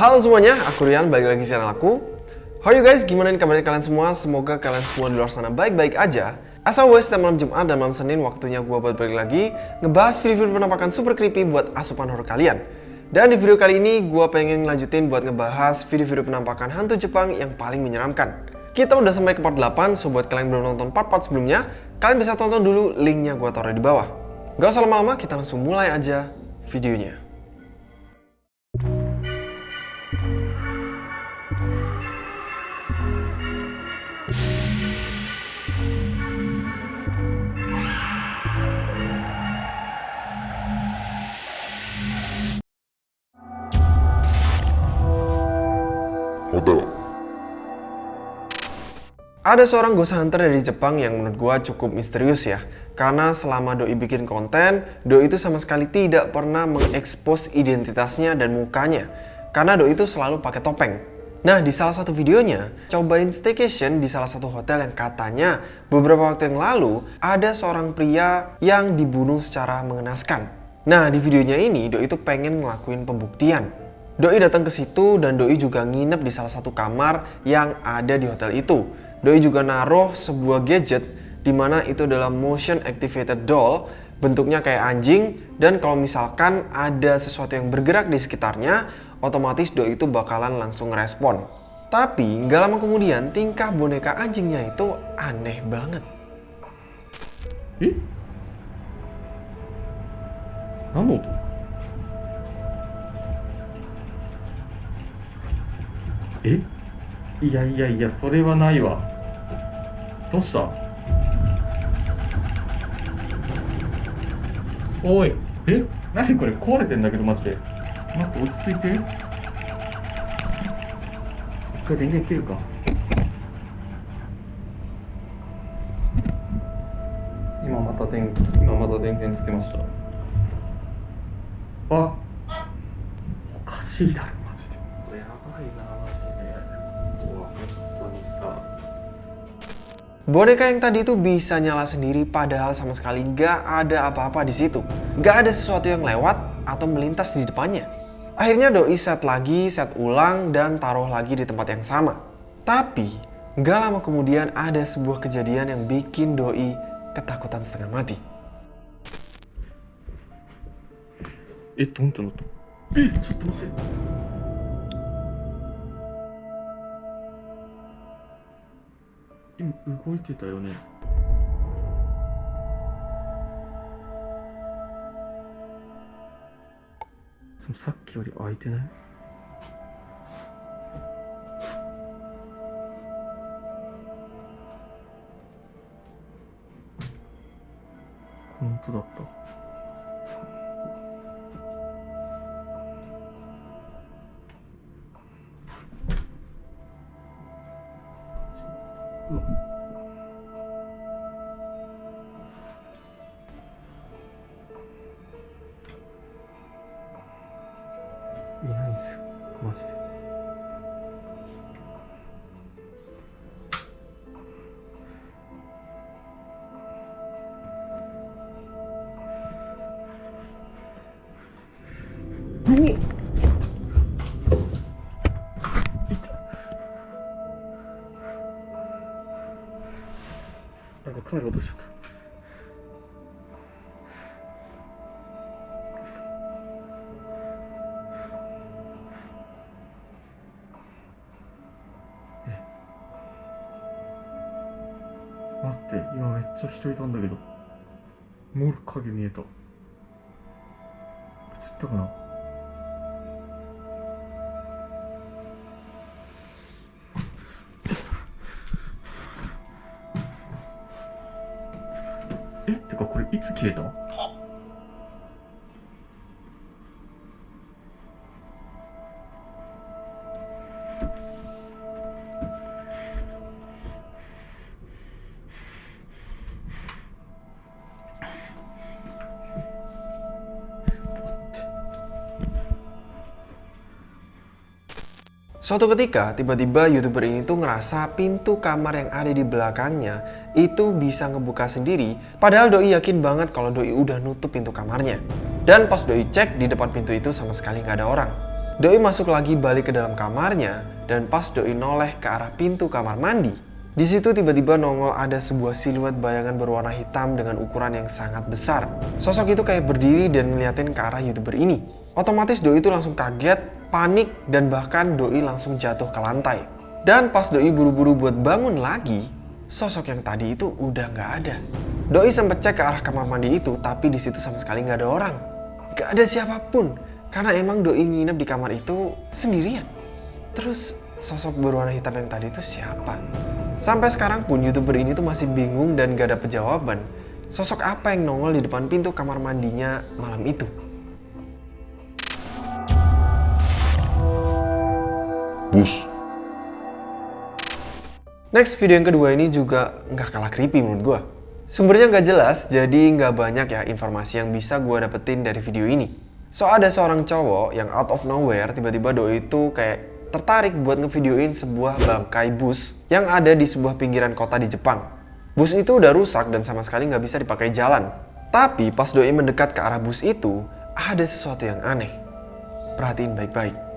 Halo semuanya, aku Rian, balik lagi di channel aku. How are you guys? Gimana kabarnya kalian semua? Semoga kalian semua di luar sana baik-baik aja. As always, setiap malam Jumat dan malam Senin waktunya gue buat balik lagi ngebahas video-video penampakan super creepy buat asupan horror kalian. Dan di video kali ini, gue pengen ngelanjutin buat ngebahas video-video penampakan hantu Jepang yang paling menyeramkan. Kita udah sampai ke part 8, so buat kalian yang belum nonton part-part sebelumnya, kalian bisa tonton dulu linknya gue taruh di bawah. Gak usah lama-lama, kita langsung mulai aja videonya. Ada seorang ghost hunter dari Jepang yang menurut gua cukup misterius ya. Karena selama Doi bikin konten, Doi itu sama sekali tidak pernah mengekspos identitasnya dan mukanya. Karena Doi itu selalu pakai topeng. Nah, di salah satu videonya, cobain staycation di salah satu hotel yang katanya beberapa waktu yang lalu ada seorang pria yang dibunuh secara mengenaskan. Nah, di videonya ini Doi itu pengen ngelakuin pembuktian. Doi datang ke situ dan Doi juga nginep di salah satu kamar yang ada di hotel itu. Doi juga naruh sebuah gadget di mana itu adalah motion activated doll bentuknya kayak anjing dan kalau misalkan ada sesuatu yang bergerak di sekitarnya otomatis doi itu bakalan langsung respon tapi nggak lama kemudian tingkah boneka anjingnya itu aneh banget Hmm? Kamu? Eh? いやいやいやそれはないわ。どうした？おい。え？何これ壊れてんだけどマジで。待って落ち着いて。一回電源切るか。今また電気今また電源つけました。あおかしいだろ。Boneka yang tadi itu bisa nyala sendiri padahal sama sekali gak ada apa-apa di situ. Gak ada sesuatu yang lewat atau melintas di depannya. Akhirnya Doi set lagi, set ulang, dan taruh lagi di tempat yang sama. Tapi, gak lama kemudian ada sebuah kejadian yang bikin Doi ketakutan setengah mati. Itu, itu, itu. tunggu. itu. 今動いてたよね。そのさっきより開いてない？本当だった。いないんすよ。マジで。って今めっちゃ人いたんだけど。もう影見えた。映ったかな？え？ってかこれいつ切れた？Suatu ketika, tiba-tiba youtuber ini tuh ngerasa pintu kamar yang ada di belakangnya itu bisa ngebuka sendiri, padahal Doi yakin banget kalau Doi udah nutup pintu kamarnya. Dan pas Doi cek, di depan pintu itu sama sekali nggak ada orang. Doi masuk lagi balik ke dalam kamarnya dan pas Doi noleh ke arah pintu kamar mandi, di situ tiba-tiba nongol ada sebuah siluet bayangan berwarna hitam dengan ukuran yang sangat besar. Sosok itu kayak berdiri dan ngeliatin ke arah youtuber ini. Otomatis Doi itu langsung kaget, panik, dan bahkan Doi langsung jatuh ke lantai. Dan pas Doi buru-buru buat bangun lagi, sosok yang tadi itu udah nggak ada. Doi sempat cek ke arah kamar mandi itu, tapi di situ sama sekali nggak ada orang. Nggak ada siapa pun, karena emang Doi nginep di kamar itu sendirian. Terus sosok berwarna hitam yang tadi itu siapa? Sampai sekarang pun youtuber ini tuh masih bingung dan gak ada jawaban. Sosok apa yang nongol di depan pintu kamar mandinya malam itu? Bus. Next video yang kedua ini juga nggak kalah creepy menurut gue. Sumbernya nggak jelas, jadi nggak banyak ya informasi yang bisa gue dapetin dari video ini. So ada seorang cowok yang out of nowhere tiba-tiba doi itu kayak tertarik buat ngevideoin sebuah bangkai bus yang ada di sebuah pinggiran kota di Jepang. Bus itu udah rusak dan sama sekali nggak bisa dipakai jalan. Tapi pas doi mendekat ke arah bus itu, ada sesuatu yang aneh. Perhatiin baik-baik.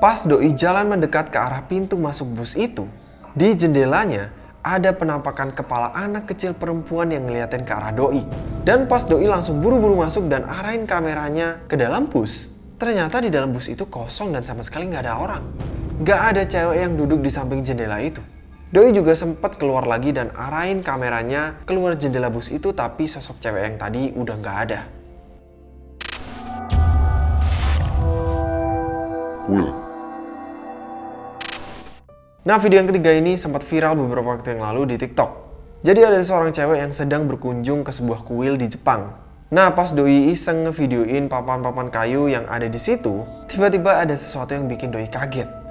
Pas Doi jalan mendekat ke arah pintu masuk bus itu, di jendelanya ada penampakan kepala anak kecil perempuan yang ngeliatin ke arah Doi. Dan pas Doi langsung buru-buru masuk dan arahin kameranya ke dalam bus, ternyata di dalam bus itu kosong dan sama sekali nggak ada orang. Nggak ada cewek yang duduk di samping jendela itu. Doi juga sempat keluar lagi dan arahin kameranya keluar jendela bus itu tapi sosok cewek yang tadi udah nggak ada. Will. Nah video yang ketiga ini sempat viral beberapa waktu yang lalu di TikTok. Jadi ada seorang cewek yang sedang berkunjung ke sebuah kuil di Jepang. Nah pas Doi iseng ngevideoin papan-papan kayu yang ada di situ, tiba-tiba ada sesuatu yang bikin Doi kaget.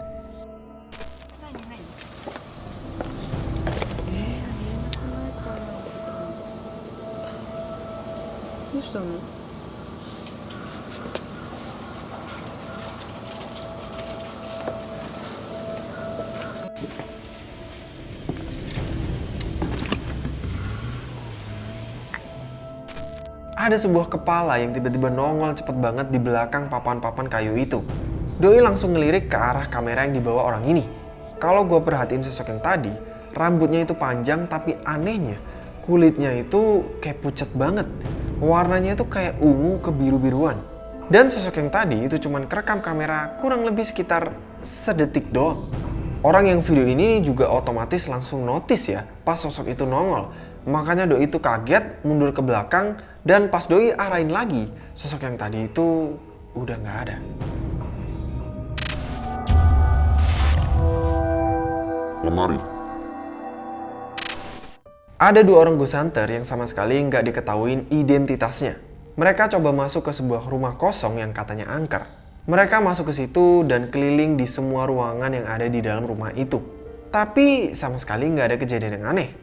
Ada sebuah kepala yang tiba-tiba nongol cepet banget di belakang papan-papan kayu itu. Doi langsung ngelirik ke arah kamera yang dibawa orang ini. Kalau gue perhatiin sosok yang tadi, rambutnya itu panjang tapi anehnya kulitnya itu kayak pucat banget. Warnanya itu kayak ungu ke biru-biruan. Dan sosok yang tadi itu cuman kerekam kamera kurang lebih sekitar sedetik doang. Orang yang video ini juga otomatis langsung notice ya pas sosok itu nongol. Makanya Doi itu kaget mundur ke belakang dan pas Doi arahin lagi, sosok yang tadi itu udah nggak ada. Lemari. Ada dua orang ghost hunter yang sama sekali nggak diketahuin identitasnya. Mereka coba masuk ke sebuah rumah kosong yang katanya angker. Mereka masuk ke situ dan keliling di semua ruangan yang ada di dalam rumah itu. Tapi sama sekali nggak ada kejadian yang aneh.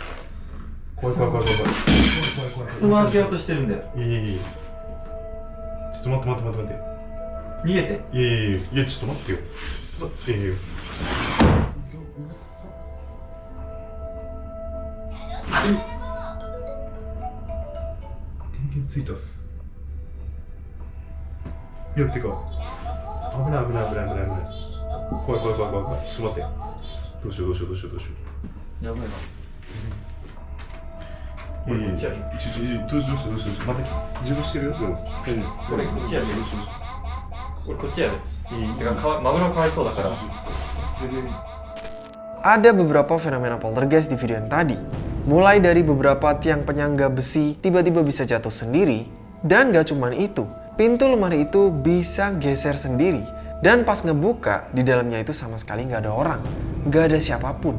怖い怖い怖い怖い。怖い怖い怖いてるんだよ。いいいちょっと待って待って待って待って。逃げて。いやいやいやいちょっと待ってよちっといやいや電源ついたっすやってか危ない危ない危ない危ない危ない怖い怖い怖い怖い怖いちょっと待ってどうしようどうしようどうしようどうしようやばいな ういやいやこっちやね一時どうしようどうしようどうしようどうしよう待って自動してるよでもうんこれこっちやねどうしようどうしよ俺こっちやで。ういいてかかわマグロかわいそうだから。 Ada beberapa fenomena poltergeist di video yang tadi. Mulai dari beberapa tiang penyangga besi tiba-tiba bisa jatuh sendiri. Dan gak cuman itu, pintu lemari itu bisa geser sendiri. Dan pas ngebuka, di dalamnya itu sama sekali nggak ada orang. Nggak ada siapapun.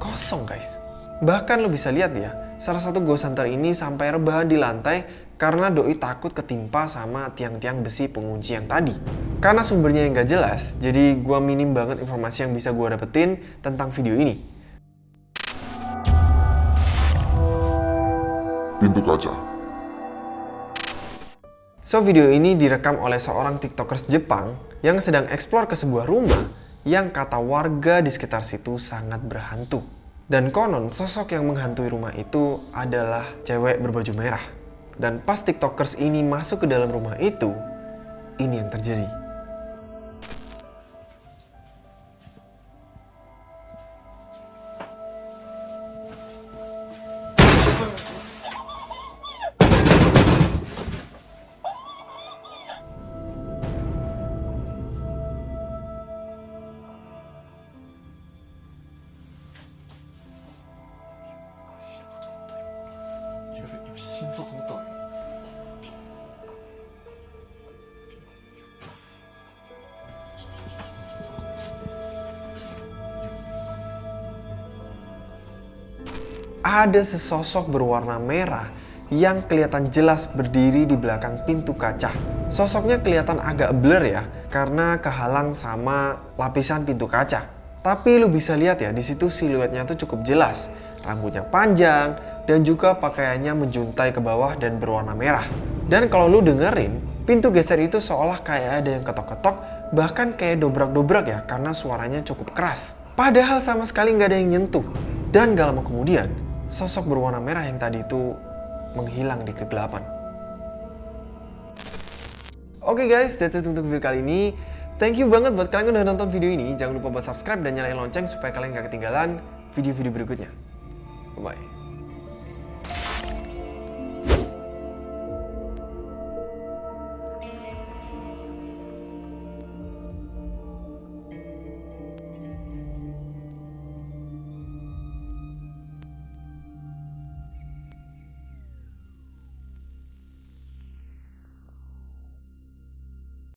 Kosong guys. Bahkan lo bisa lihat ya, salah satu ghost hunter ini sampai rebahan di lantai karena doi takut ketimpa sama tiang-tiang besi pengunci yang tadi. Karena sumbernya yang gak jelas, jadi gua minim banget informasi yang bisa gua dapetin tentang video ini. Pintu kaca. So video ini direkam oleh seorang tiktokers Jepang yang sedang eksplor ke sebuah rumah yang kata warga di sekitar situ sangat berhantu. Dan konon sosok yang menghantui rumah itu adalah cewek berbaju merah. Dan pas tiktokers ini masuk ke dalam rumah itu, ini yang terjadi. Ada sesosok berwarna merah yang kelihatan jelas berdiri di belakang pintu kaca. Sosoknya kelihatan agak blur ya, karena kehalang sama lapisan pintu kaca. Tapi lu bisa lihat ya, di situ siluetnya tuh cukup jelas. Rambutnya panjang dan juga pakaiannya menjuntai ke bawah dan berwarna merah. Dan kalau lu dengerin, pintu geser itu seolah kayak ada yang ketok-ketok, bahkan kayak dobrak-dobrak ya, karena suaranya cukup keras. Padahal sama sekali nggak ada yang nyentuh. Dan gak lama kemudian, sosok berwarna merah yang tadi itu menghilang di kegelapan. Oke guys, that's it untuk video kali ini. Thank you banget buat kalian yang udah nonton video ini. Jangan lupa buat subscribe dan nyalain lonceng supaya kalian gak ketinggalan video-video berikutnya. Bye-bye.